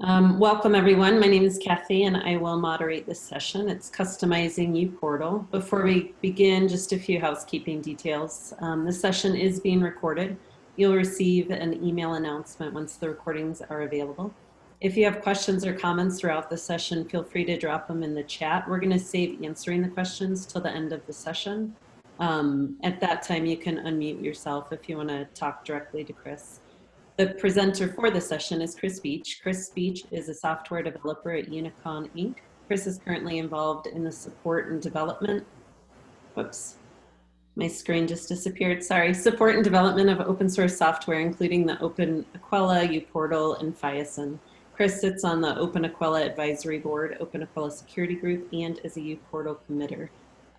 Um, welcome everyone. My name is Kathy and I will moderate this session. It's customizing uPortal. Before we begin, just a few housekeeping details. Um, this session is being recorded. You'll receive an email announcement once the recordings are available. If you have questions or comments throughout the session, feel free to drop them in the chat. We're going to save answering the questions till the end of the session. Um, at that time, you can unmute yourself if you want to talk directly to Chris. The presenter for the session is Chris Beach. Chris Beach is a software developer at Unicon Inc. Chris is currently involved in the support and development. Whoops, my screen just disappeared. Sorry. Support and development of open source software, including the openEQUELLA, uPortal, and Fiason. Chris sits on the openEQUELLA Advisory Board, openEQUELLA Security Group, and is a uPortal committer.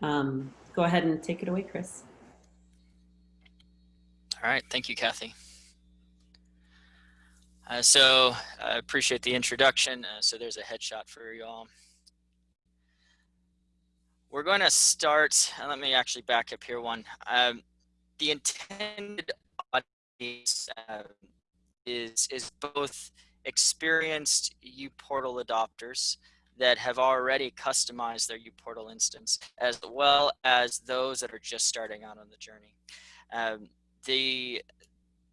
Um, go ahead and take it away, Chris. All right. Thank you, Kathy. Uh, so I appreciate the introduction. Uh, so there's a headshot for y'all. We're going to start, uh, let me actually back up here one. Um, the intended audience uh, is, is both experienced uPortal adopters that have already customized their uPortal instance, as well as those that are just starting out on the journey. Um, the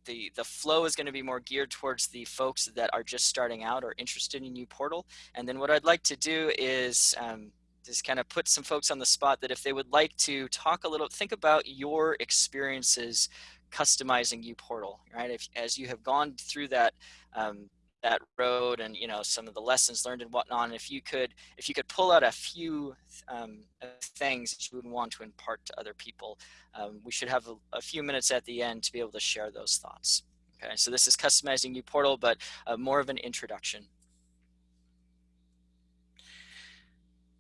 the the flow is going to be more geared towards the folks that are just starting out or interested in uPortal. And then what I'd like to do is um, just kind of put some folks on the spot that if they would like to talk a little, think about your experiences customizing uPortal, right? If as you have gone through that um, that road and you know some of the lessons learned and whatnot and if you could if you could pull out a few um, things that you would want to impart to other people um, we should have a, a, few minutes at the end to be able to share those thoughts. Okay so this is customizing uPortal but uh, more of an introduction.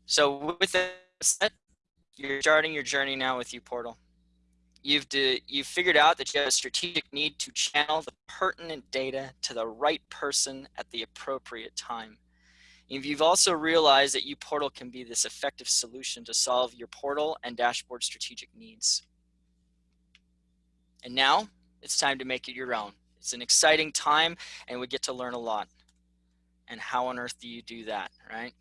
So with that you're starting your journey now with uPortal You've, you've figured out that you have a strategic need to channel the pertinent data to the right person at the appropriate time. And you've also realized that uPortal can be this effective solution to solve your portal and dashboard strategic needs. And now it's time to make it your own. It's an exciting time and we get to learn a lot. And how on earth do you do that, right?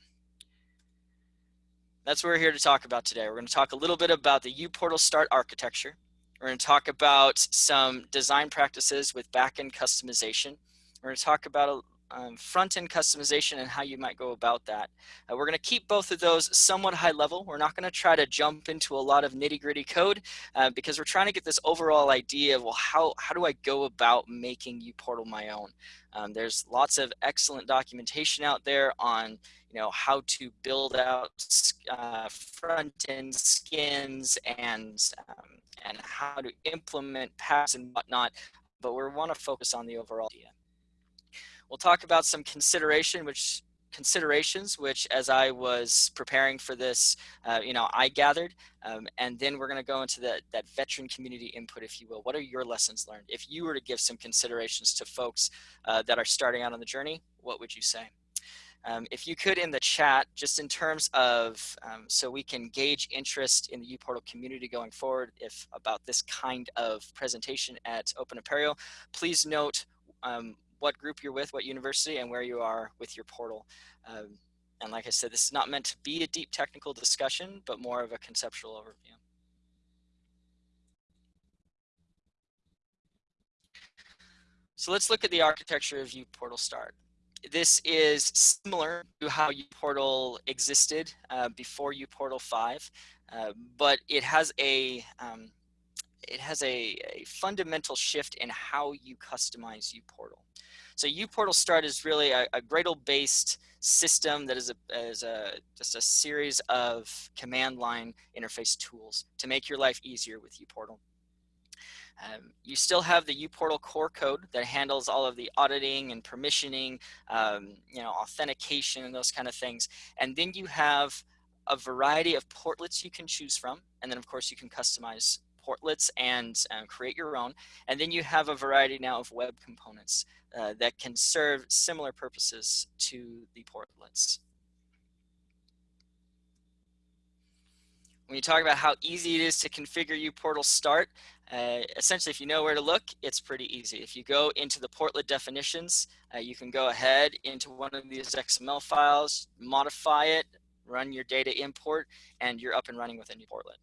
That's what we're here to talk about today. We're going to talk a little bit about the uPortal Start architecture. We're going to talk about some design practices with backend customization. We're going to talk about um, front-end customization and how you might go about that. Uh, we're going to keep both of those somewhat high level. We're not going to try to jump into a lot of nitty-gritty code uh, because we're trying to get this overall idea of, well, how, how do I go about making uPortal my own? Um, there's lots of excellent documentation out there on you know how to build out uh, front-end skins and um, and how to implement paths and whatnot, but we want to focus on the overall idea. We'll talk about some consideration, which considerations, which as I was preparing for this, uh, you know, I gathered, um, and then we're going to go into that, that veteran community input, if you will. What are your lessons learned? If you were to give some considerations to folks uh, that are starting out on the journey, what would you say? Um, if you could in the chat, just in terms of, um, so we can gauge interest in the uPortal community going forward, if about this kind of presentation at Open Apereo, please note um, what group you're with, what university, and where you are with your portal. Um, and like I said, this is not meant to be a deep technical discussion, but more of a conceptual overview. So let's look at the architecture of uPortal Start this is similar to how uPortal existed uh, before uPortal 5, uh, but it has a um, it has a, a, fundamental shift in how you customize uPortal. So uPortal Start is really a, a Gradle-based system that is, a, is a, just a series of command line interface tools to make your life easier with uPortal. Um, you still have the uPortal core code that handles all of the auditing and permissioning, um, you know, authentication and those kind of things. And then you have a variety of portlets you can choose from. And then of course you can customize portlets and uh, create your own. And then you have a variety now of web components uh, that can serve similar purposes to the portlets. When you talk about how easy it is to configure uPortal start, uh, essentially if you know where to look, it's pretty easy. If you go into the portlet definitions, uh, you can go ahead into one of these XML files, modify it, run your data import, and you're up and running with a new portlet.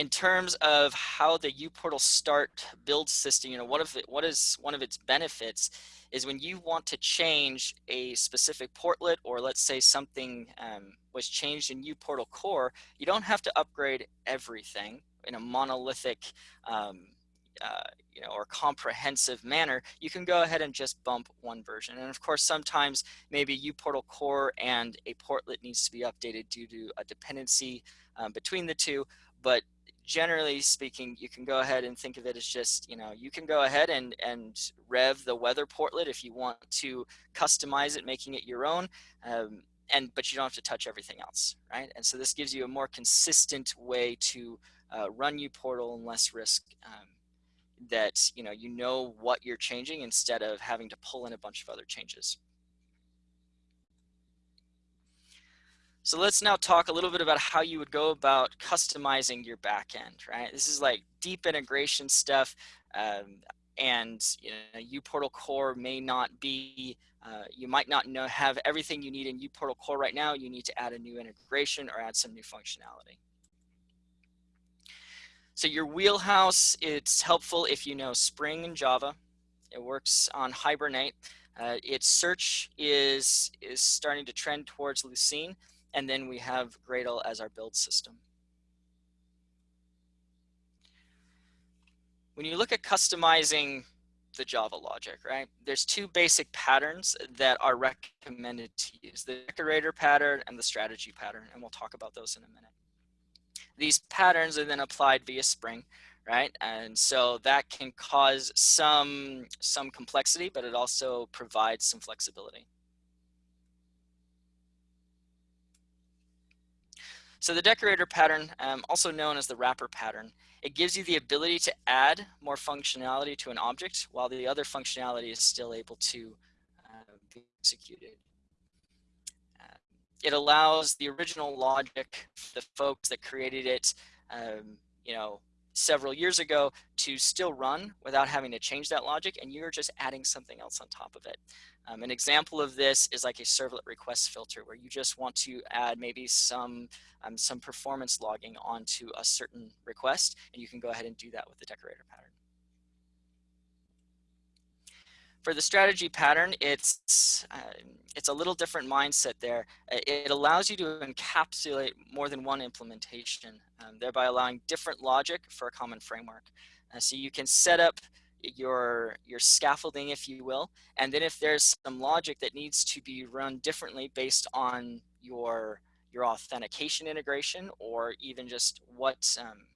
In terms of how the uPortal Start build system, you know, what, if it, what is one of its benefits is when you want to change a specific portlet or let's say something um, was changed in uPortal Core, you don't have to upgrade everything in a monolithic um, uh, you know, or comprehensive manner, you can go ahead and just bump one version. And of course, sometimes maybe uPortal core and a portlet needs to be updated due to a dependency um, between the two. But generally speaking, you can go ahead and think of it as just, you know, you can go ahead and, and rev the weather portlet if you want to customize it, making it your own. Um, and, but you don't have to touch everything else, right? And so this gives you a more consistent way to uh, run portal and less risk um, that, you know, you know what you're changing instead of having to pull in a bunch of other changes. So let's now talk a little bit about how you would go about customizing your backend, right? This is like deep integration stuff. Um, and you know, uPortal Core may not be, uh, you might not know have everything you need in uPortal Core right now. You need to add a new integration or add some new functionality. So your wheelhouse, it's helpful if you know Spring and Java. It works on Hibernate. Uh, its search is, is starting to trend towards Lucene. And then we have Gradle as our build system. When you look at customizing the Java logic, right? There's two basic patterns that are recommended to use, the decorator pattern and the strategy pattern, and we'll talk about those in a minute. These patterns are then applied via Spring, right? And so that can cause some, some complexity, but it also provides some flexibility. So the decorator pattern, um, also known as the wrapper pattern, it gives you the ability to add more functionality to an object while the other functionality is still able to uh, be executed. Uh, it allows the original logic, the folks that created it, um, you know, several years ago to still run without having to change that logic and you're just adding something else on top of it. Um, an example of this is like a servlet request filter where you just want to add maybe some, um, some performance logging onto a certain request, and you can go ahead and do that with the decorator pattern. For the strategy pattern, it's, uh, it's a little different mindset there. It allows you to encapsulate more than one implementation, um, thereby allowing different logic for a common framework. Uh, so you can set up your your scaffolding if you will and then if there's some logic that needs to be run differently based on your your authentication integration or even just what um,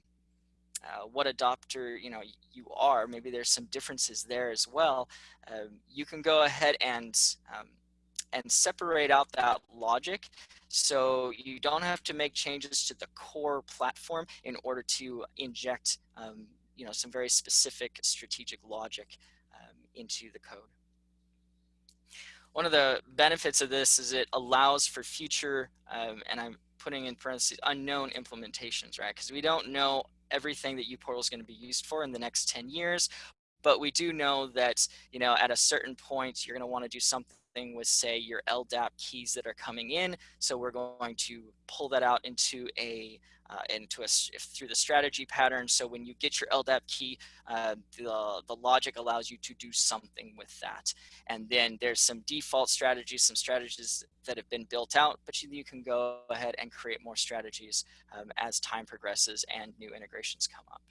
uh, what adopter you know you are maybe there's some differences there as well um, you can go ahead and um, and separate out that logic. So you don't have to make changes to the core platform in order to inject um, you know, some very specific strategic logic um, into the code. One of the benefits of this is it allows for future, um, and I'm putting in parentheses, unknown implementations, right? Because we don't know everything that uPortal is going to be used for in the next 10 years, but we do know that, you know, at a certain point, you're going to want to do something with say your LDAP keys that are coming in. So we're going to pull that out into a uh, into a through the strategy pattern. So when you get your LDAP key, uh, the the logic allows you to do something with that. And then there's some default strategies, some strategies that have been built out, but you, you can go ahead and create more strategies um, as time progresses and new integrations come up.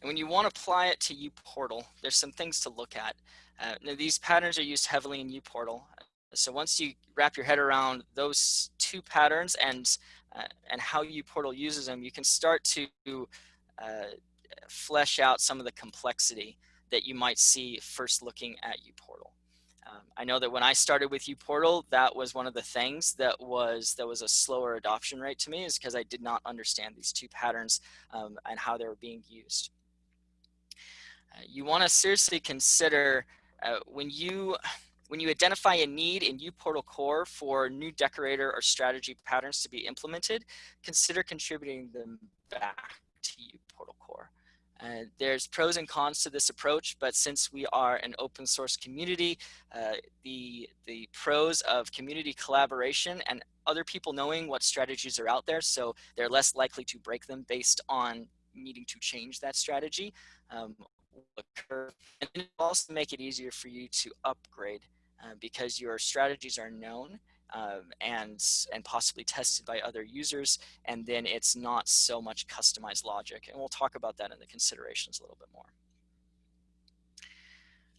And when you want to apply it to uPortal, there's some things to look at. Uh, now these patterns are used heavily in uPortal. So once you wrap your head around those two patterns and uh, and how uPortal uses them, you can start to uh, flesh out some of the complexity that you might see first looking at uPortal. Um, I know that when I started with uPortal, that was one of the things that was that was a slower adoption rate to me is because I did not understand these two patterns um, and how they were being used. Uh, you want to seriously consider uh, when you when you identify a need in uPortal Core for new decorator or strategy patterns to be implemented, consider contributing them back to uPortal Core. Uh, there's pros and cons to this approach, but since we are an open source community, uh, the, the pros of community collaboration and other people knowing what strategies are out there, so they're less likely to break them based on needing to change that strategy, um, occur. And also make it easier for you to upgrade uh, because your strategies are known um, and, and possibly tested by other users. And then it's not so much customized logic. And we'll talk about that in the considerations a little bit more.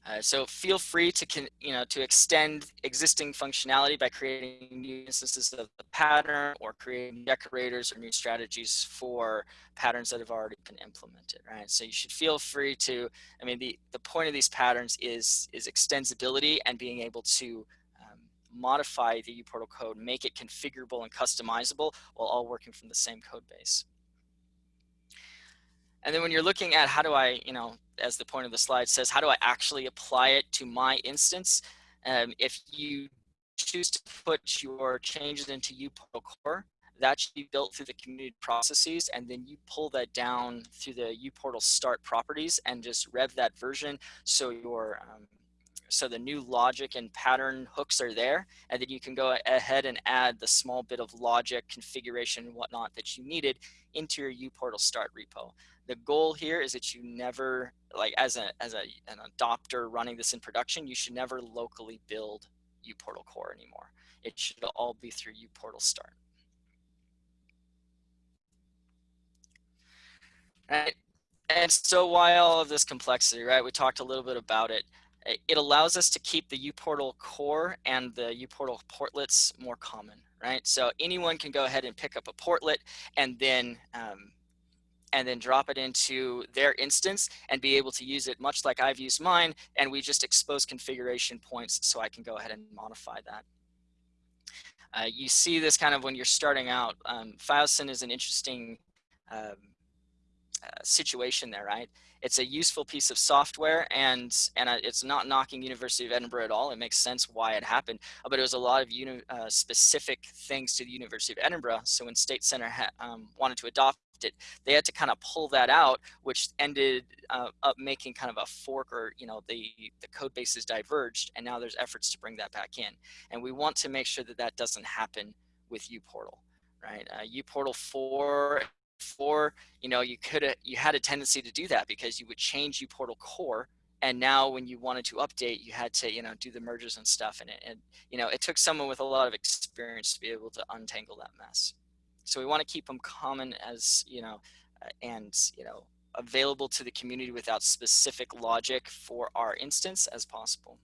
Uh, so feel free to you know to extend existing functionality by creating new instances of the pattern or creating decorators or new strategies for patterns that have already been implemented right? So you should feel free to I mean the the point of these patterns is is extensibility and being able to um, modify the uPortal code make it configurable and customizable while all working from the same code base. And then when you're looking at how do I, you know, as the point of the slide says, how do I actually apply it to my instance? Um, if you choose to put your changes into uPortal Core, that should be built through the community processes and then you pull that down through the uPortal start properties and just rev that version so your um, so the new logic and pattern hooks are there and then you can go ahead and add the small bit of logic configuration and whatnot that you needed into your uPortal start repo. The goal here is that you never like as a as a an adopter running this in production you should never locally build uportal core anymore. It should all be through uportal start. Right. And so why all of this complexity right? We talked a little bit about it it allows us to keep the uportal core and the uportal portlets more common right so anyone can go ahead and pick up a portlet and then um, and then drop it into their instance and be able to use it much like I've used mine. And we just expose configuration points so I can go ahead and modify that. Uh, you see this kind of when you're starting out. Um, FileSyn is an interesting um, uh, situation there, right? It's a useful piece of software and and it's not knocking University of Edinburgh at all. It makes sense why it happened, but it was a lot of uni uh, specific things to the University of Edinburgh. So when State Center um, wanted to adopt it, they had to kind of pull that out, which ended uh, up making kind of a fork or, you know, the, the code bases diverged and now there's efforts to bring that back in. And we want to make sure that that doesn't happen with uPortal, right? Uh, uPortal 4, 4, you know, you could you had a tendency to do that because you would change uPortal core and now when you wanted to update you had to you know do the merges and stuff and it and you know it took someone with a lot of experience to be able to untangle that mess so we want to keep them common as, you know, uh, and, you know, available to the community without specific logic for our instance as possible.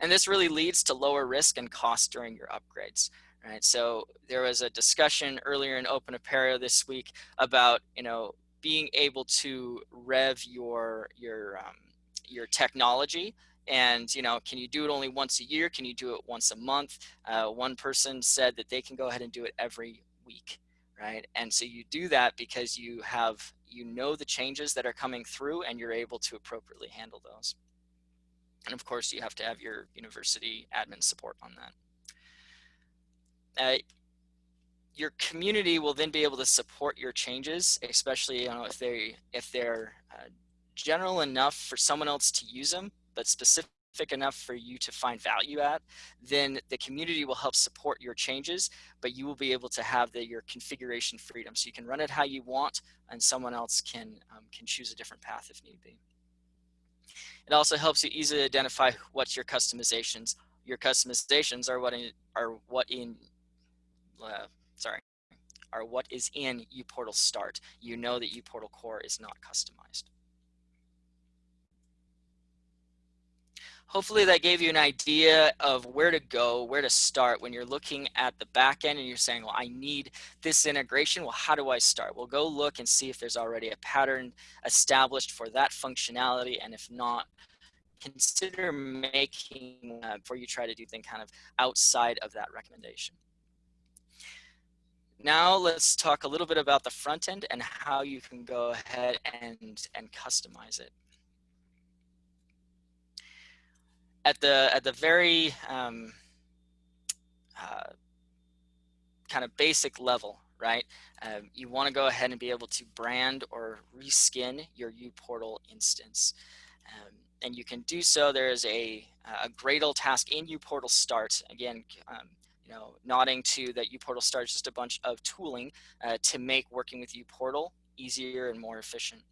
And this really leads to lower risk and cost during your upgrades. Right, so there was a discussion earlier in Open Apereo this week about, you know, being able to rev your your um, your technology and you know can you do it only once a year? Can you do it once a month? Uh, one person said that they can go ahead and do it every week right? And so you do that because you have you know the changes that are coming through and you're able to appropriately handle those. And of course you have to have your university admin support on that uh, your community will then be able to support your changes especially you know if they if they're uh, general enough for someone else to use them but specific enough for you to find value at, then the community will help support your changes, but you will be able to have the, your configuration freedom. So you can run it how you want and someone else can, um, can choose a different path if need be. It also helps you easily identify what's your customizations. Your customizations are what in, are what in uh, sorry, are what is in uPortal Start. You know that uPortal Core is not customized. hopefully that gave you an idea of where to go, where to start when you're looking at the back end and you're saying, well, I need this integration. Well, how do I start? Well, go look and see if there's already a pattern established for that functionality. And if not, consider making uh, before you try to do things kind of outside of that recommendation. Now let's talk a little bit about the front end and how you can go ahead and, and customize it. at the at the very um, uh, kind of basic level, right? Um, you want to go ahead and be able to brand or reskin your uPortal instance. Um, and you can do so. There is a, a Gradle task in uPortal Start. Again, um, you know, nodding to that uPortal Start is just a bunch of tooling uh, to make working with uPortal easier and more efficient.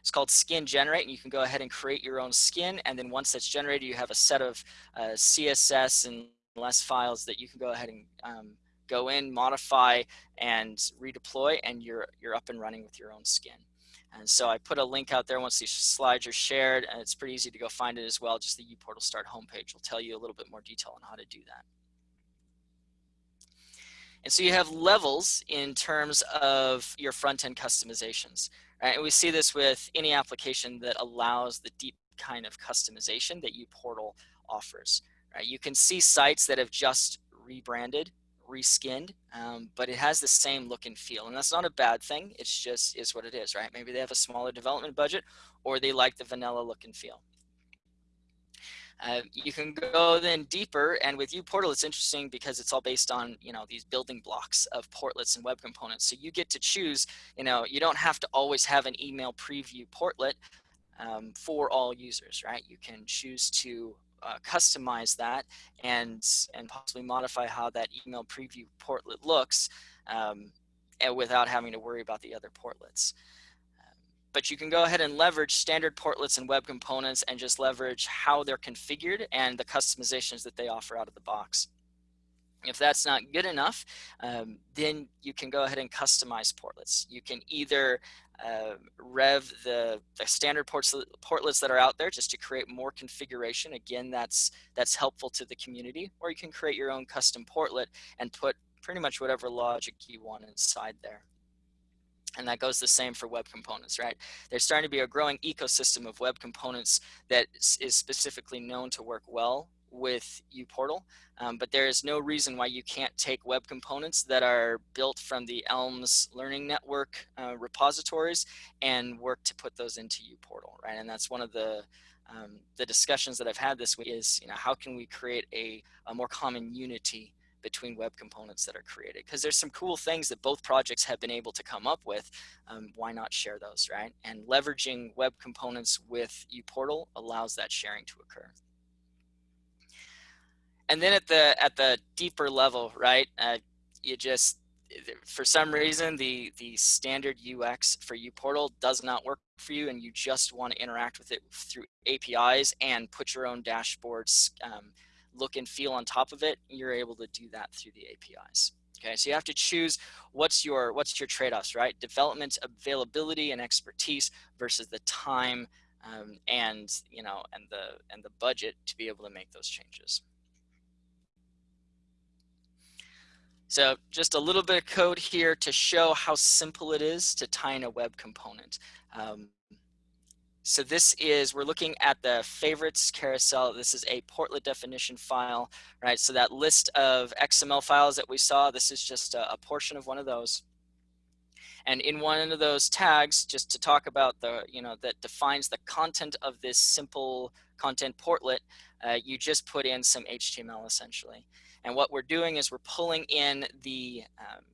It's called skin generate and you can go ahead and create your own skin and then once that's generated you have a set of uh, CSS and less files that you can go ahead and um, go in, modify and redeploy and you're, you're up and running with your own skin. And so I put a link out there once these slides are shared and it's pretty easy to go find it as well. Just the uPortal Start homepage will tell you a little bit more detail on how to do that. And so you have levels in terms of your front-end customizations. Right? And we see this with any application that allows the deep kind of customization that uPortal offers. Right? You can see sites that have just rebranded, reskinned, um, but it has the same look and feel. And that's not a bad thing. It's just is what it is, right? Maybe they have a smaller development budget or they like the vanilla look and feel. Uh, you can go then deeper and with uPortal it's interesting because it's all based on you know these building blocks of portlets and web components. So you get to choose you know you don't have to always have an email preview portlet um, for all users right? You can choose to uh, customize that and and possibly modify how that email preview portlet looks um, and without having to worry about the other portlets but you can go ahead and leverage standard portlets and web components and just leverage how they're configured and the customizations that they offer out of the box. If that's not good enough, um, then you can go ahead and customize portlets. You can either uh, rev the, the standard ports, portlets that are out there just to create more configuration. Again, that's, that's helpful to the community. Or you can create your own custom portlet and put pretty much whatever logic you want inside there. And that goes the same for web components, right? There's starting to be a growing ecosystem of web components that is specifically known to work well with uPortal, um, but there is no reason why you can't take web components that are built from the Elms Learning Network uh, repositories and work to put those into uPortal, right? And that's one of the um, the discussions that I've had this week is, you know, how can we create a, a more common unity between web components that are created because there's some cool things that both projects have been able to come up with um, why not share those right? And leveraging web components with uportal allows that sharing to occur. And then at the at the deeper level right uh, you just for some reason the the standard UX for uportal does not work for you and you just want to interact with it through APIs and put your own dashboards um, look and feel on top of it, you're able to do that through the APIs. Okay, so you have to choose what's your what's your trade-offs, right? Development availability and expertise versus the time um, and you know and the and the budget to be able to make those changes. So just a little bit of code here to show how simple it is to tie in a web component. Um, so this is, we're looking at the favorites carousel. This is a portlet definition file, right? So that list of XML files that we saw, this is just a, a portion of one of those. And in one of those tags, just to talk about the, you know, that defines the content of this simple content portlet, uh, you just put in some HTML essentially. And what we're doing is we're pulling in the um,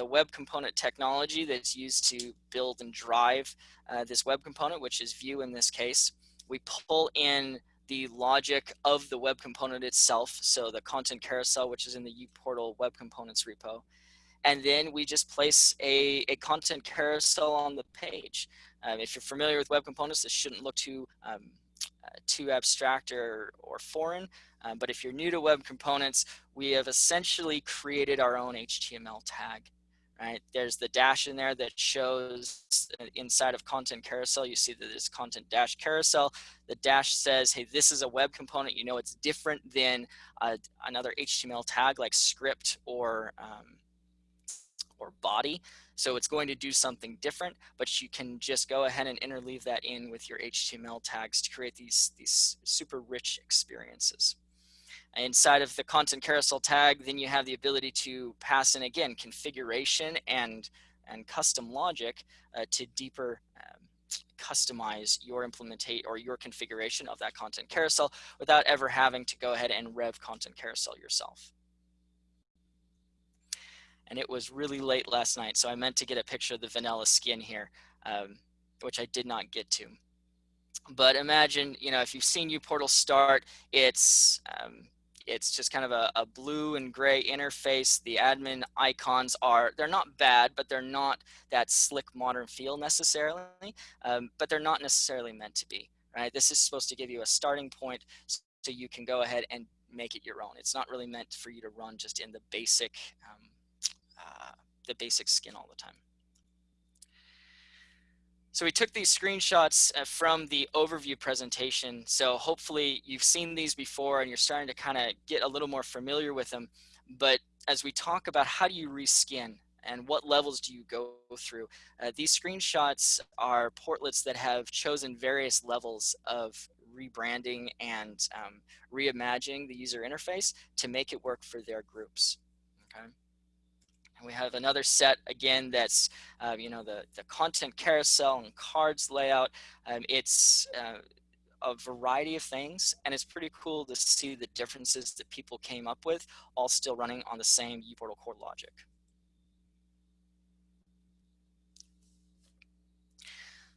the web component technology that's used to build and drive uh, this web component, which is Vue in this case. We pull in the logic of the web component itself, so the content carousel, which is in the uPortal web components repo. And then we just place a, a content carousel on the page. Um, if you're familiar with web components, this shouldn't look too um, uh, too abstract or, or foreign. Um, but if you're new to web components, we have essentially created our own HTML tag right? There's the dash in there that shows uh, inside of content carousel, you see that there's content dash carousel. The dash says, hey, this is a web component. You know, it's different than uh, another HTML tag like script or, um, or body. So it's going to do something different, but you can just go ahead and interleave that in with your HTML tags to create these, these super rich experiences. Inside of the content carousel tag, then you have the ability to pass in again configuration and and custom logic uh, to deeper um, customize your implementate or your configuration of that content carousel without ever having to go ahead and rev content carousel yourself. And it was really late last night, so I meant to get a picture of the vanilla skin here, um, which I did not get to. But imagine, you know, if you've seen uPortal start, it's um, it's just kind of a, a, blue and gray interface. The admin icons are, they're not bad, but they're not that slick modern feel necessarily, um, but they're not necessarily meant to be, right? This is supposed to give you a starting point so you can go ahead and make it your own. It's not really meant for you to run just in the basic, um, uh, the basic skin all the time. So we took these screenshots uh, from the overview presentation. So hopefully you've seen these before and you're starting to kind of get a little more familiar with them. But as we talk about how do you reskin and what levels do you go through, uh, these screenshots are portlets that have chosen various levels of rebranding and um, reimagining the user interface to make it work for their groups. Okay. And we have another set again that's, uh, you know, the, the content carousel and cards layout. Um, it's uh, a variety of things and it's pretty cool to see the differences that people came up with all still running on the same uPortal core logic.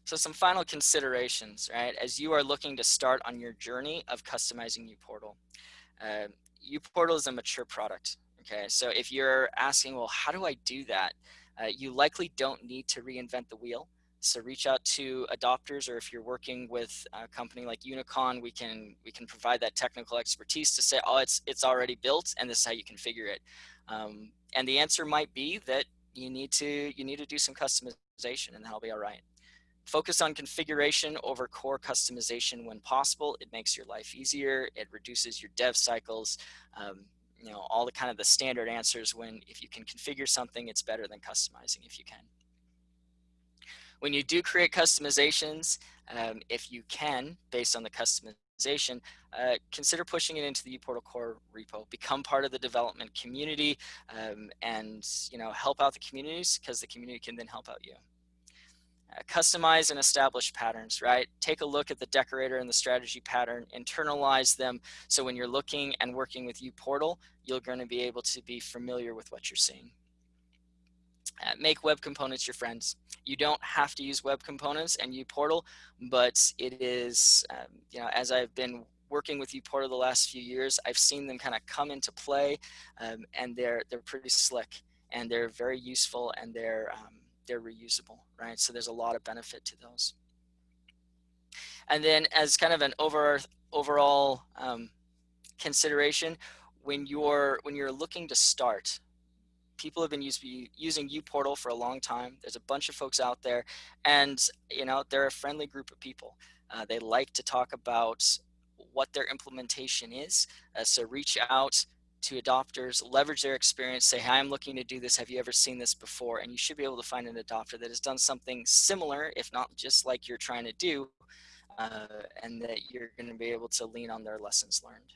So some final considerations, right? As you are looking to start on your journey of customizing uPortal. Uh, uPortal is a mature product. Okay, so if you're asking, well, how do I do that? Uh, you likely don't need to reinvent the wheel. So reach out to adopters, or if you're working with a company like Unicon, we can we can provide that technical expertise to say, oh, it's it's already built, and this is how you configure it. Um, and the answer might be that you need to you need to do some customization, and that'll be all right. Focus on configuration over core customization when possible. It makes your life easier. It reduces your dev cycles. Um, you know, all the kind of the standard answers when if you can configure something, it's better than customizing if you can. When you do create customizations, um, if you can, based on the customization, uh, consider pushing it into the uPortal core repo, become part of the development community um, and, you know, help out the communities because the community can then help out you. Uh, customize and establish patterns, right? Take a look at the decorator and the strategy pattern, internalize them. So when you're looking and working with uPortal, you're going to be able to be familiar with what you're seeing. Uh, make web components your friends. You don't have to use web components and uPortal, but it is, um, you know, as I've been working with uPortal the last few years, I've seen them kind of come into play um, and they're, they're pretty slick and they're very useful and they're, um, they're reusable, right? So there's a lot of benefit to those. And then as kind of an over, overall um, consideration, when you're, when you're looking to start, people have been use, using uPortal for a long time. There's a bunch of folks out there and, you know, they're a friendly group of people. Uh, they like to talk about what their implementation is. Uh, so reach out, to adopters, leverage their experience, say, hi, I'm looking to do this. Have you ever seen this before? And you should be able to find an adopter that has done something similar, if not just like you're trying to do, uh, and that you're going to be able to lean on their lessons learned.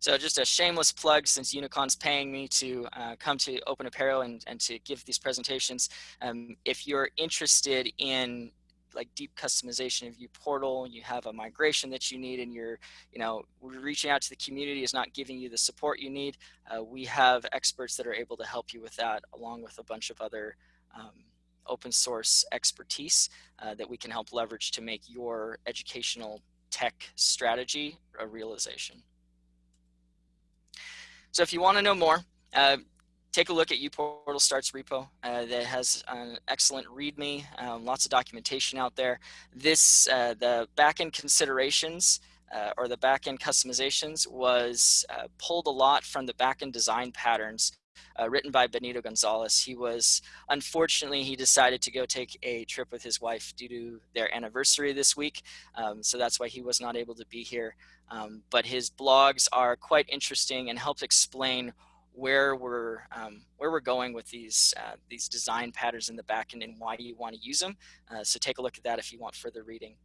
So just a shameless plug since Unicon's paying me to uh, come to Open Apereo and, and to give these presentations. Um, if you're interested in like deep customization of uPortal, you have a migration that you need and you're, you know, reaching out to the community is not giving you the support you need, uh, we have experts that are able to help you with that along with a bunch of other um, open source expertise uh, that we can help leverage to make your educational tech strategy a realization. So if you want to know more, uh, take a look at uPortal Starts repo uh, that has an excellent README, um, lots of documentation out there. This, uh, the backend considerations uh, or the backend customizations was uh, pulled a lot from the backend design patterns uh, written by Benito Gonzalez. He was, unfortunately, he decided to go take a trip with his wife due to their anniversary this week. Um, so that's why he was not able to be here. Um, but his blogs are quite interesting and help explain where we're um, where we're going with these uh, these design patterns in the backend and why you want to use them. Uh, so take a look at that if you want further reading.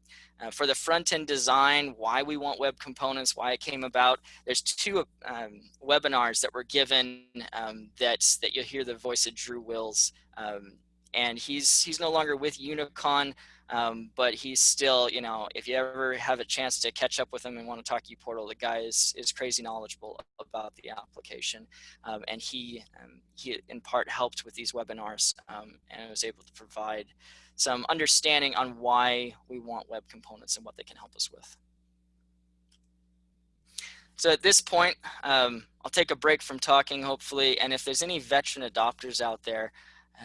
Uh, for the front end design, why we want web components, why it came about. There's two um, webinars that were given um, that that you'll hear the voice of Drew Wills um, and he's he's no longer with Unicon, um, but he's still, you know, if you ever have a chance to catch up with him and want to talk to uPortal, the guy is, is crazy knowledgeable about the application. Um, and he, um, he in part helped with these webinars um, and was able to provide some understanding on why we want web components and what they can help us with. So at this point, um, I'll take a break from talking, hopefully, and if there's any veteran adopters out there,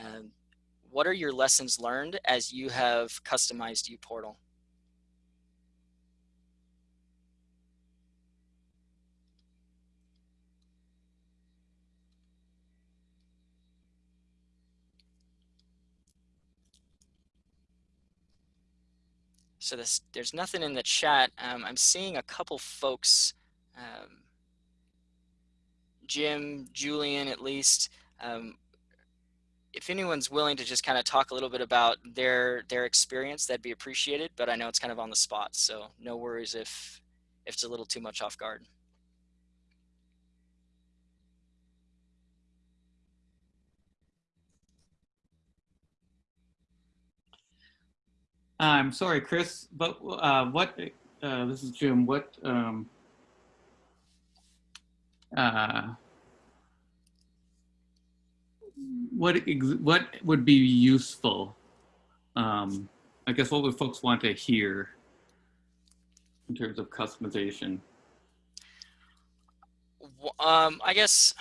um, what are your lessons learned as you have customized uPortal? So this, there's nothing in the chat. Um, I'm seeing a couple folks, um, Jim, Julian at least, um, if anyone's willing to just kind of talk a little bit about their their experience, that'd be appreciated. But I know it's kind of on the spot, so no worries if if it's a little too much off guard. I'm sorry, Chris, but uh, what, uh, this is Jim, what, um, uh, what what would be useful? Um, I guess what would folks want to hear in terms of customization? Um, I guess.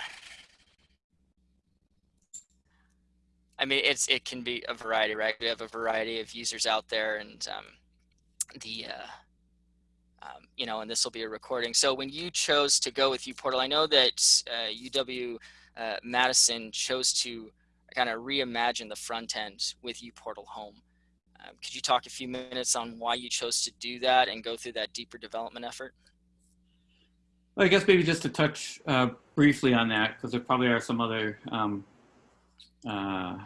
I mean, it's it can be a variety, right? We have a variety of users out there, and um, the uh, um, you know, and this will be a recording. So when you chose to go with uPortal, I know that uh, UW uh, Madison chose to kind of reimagine the front end with uPortal Home. Um, could you talk a few minutes on why you chose to do that and go through that deeper development effort? Well, I guess maybe just to touch uh, briefly on that, because there probably are some other um, uh,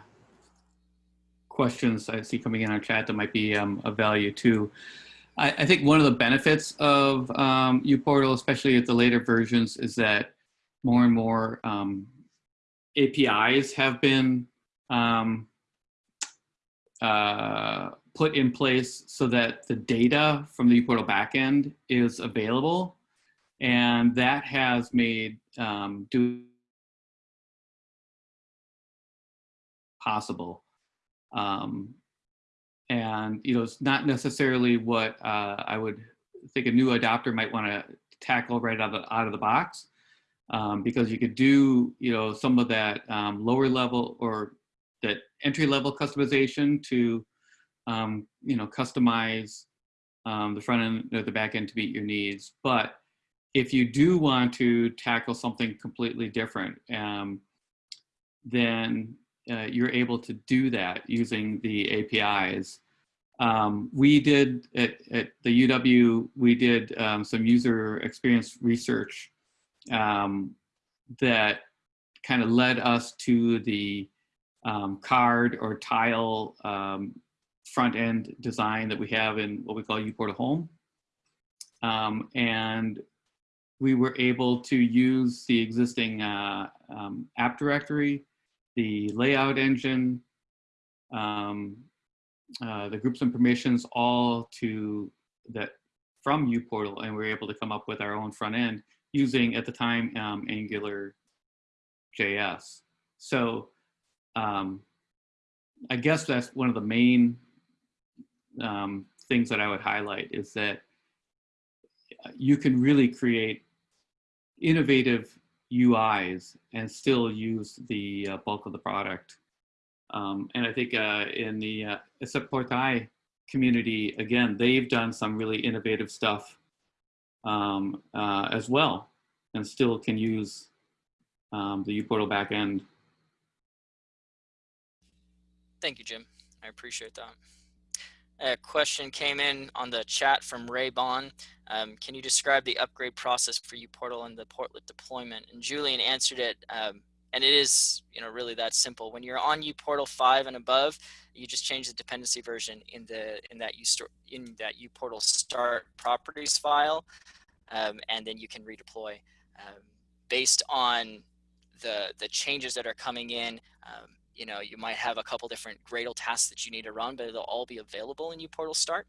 questions I see coming in our chat that might be um, of value too. I, I, think one of the benefits of um, uPortal, especially at the later versions, is that more and more um, APIs have been um, uh, put in place so that the data from the uPortal backend is available. And that has made um, do possible. Um, and you know, it's not necessarily what uh, I would think a new adopter might want to tackle right out of the, out of the box um, because you could do, you know, some of that um, lower level or that entry level customization to, um, you know, customize um, the front end or the back end to meet your needs. But if you do want to tackle something completely different, um, then uh, you're able to do that using the APIs. Um, we did at, at, the UW, we did um, some user experience research um, that kind of led us to the um, card or tile um, front end design that we have in what we call uPortal Home. Um, and we were able to use the existing uh, um, app directory, the layout engine, um, uh, the groups and permissions all to that from uPortal and we were able to come up with our own front end using at the time um, Angular JS. So um, I guess that's one of the main um, things that I would highlight is that you can really create innovative UIs and still use the uh, bulk of the product. Um, and I think uh, in the uh, community, again, they've done some really innovative stuff um, uh, as well and still can use um, the uPortal backend. Thank you, Jim. I appreciate that. A question came in on the chat from Ray Bond. Um, can you describe the upgrade process for uPortal and the portlet deployment? And Julian answered it, um, and it is you know really that simple. When you're on uPortal 5 and above, you just change the dependency version in the in that you in that uPortal start properties file, um, and then you can redeploy um, based on the the changes that are coming in. Um, you know, you might have a couple different Gradle tasks that you need to run, but they'll all be available in uPortal Start.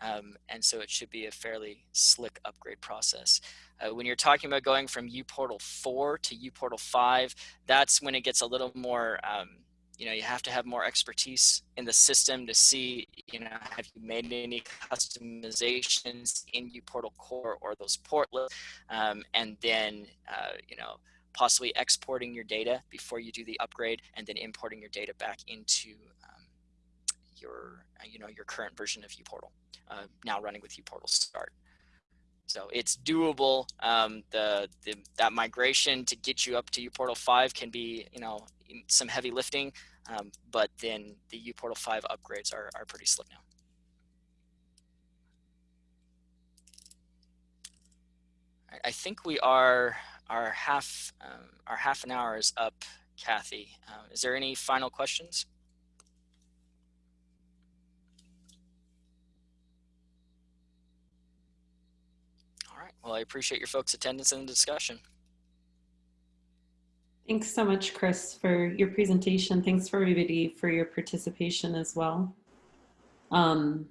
Um, and so it should be a fairly slick upgrade process. Uh, when you're talking about going from uPortal 4 to uPortal 5, that's when it gets a little more, um, you know, you have to have more expertise in the system to see, you know, have you made any customizations in uPortal Core or those portlets, um, and then, uh, you know, possibly exporting your data before you do the upgrade and then importing your data back into um, your, uh, you know, your current version of uPortal, uh, now running with uPortal Start. So it's doable. Um, the, the, that migration to get you up to uPortal 5 can be, you know, some heavy lifting, um, but then the uPortal 5 upgrades are, are pretty slick now. I think we are our half um, our half an hour is up, Kathy. Um, is there any final questions? All right. Well, I appreciate your folks' attendance in the discussion. Thanks so much, Chris, for your presentation. Thanks for everybody for your participation as well. Um,